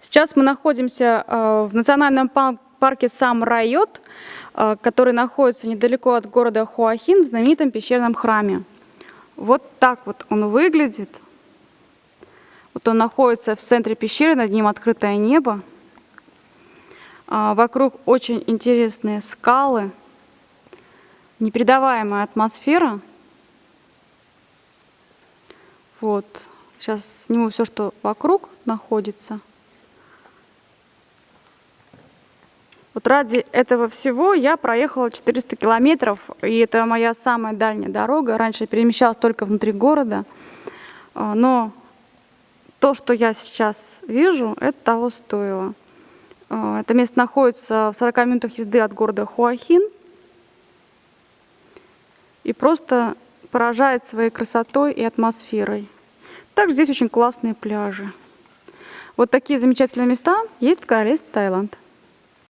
Сейчас мы находимся э, в национальном парке Сам Райот, э, который находится недалеко от города Хуахин в знаменитом пещерном храме. Вот так вот он выглядит. Вот он находится в центре пещеры, над ним открытое небо. А, вокруг очень интересные скалы, непередаваемая атмосфера. Вот. Сейчас сниму все, что вокруг находится. Вот ради этого всего я проехала 400 километров, и это моя самая дальняя дорога. Раньше я перемещалась только внутри города, а, но то, что я сейчас вижу, это того стоило. А, это место находится в 40 минутах езды от города Хуахин и просто поражает своей красотой и атмосферой. Также здесь очень классные пляжи. Вот такие замечательные места есть в королевстве Таиланд.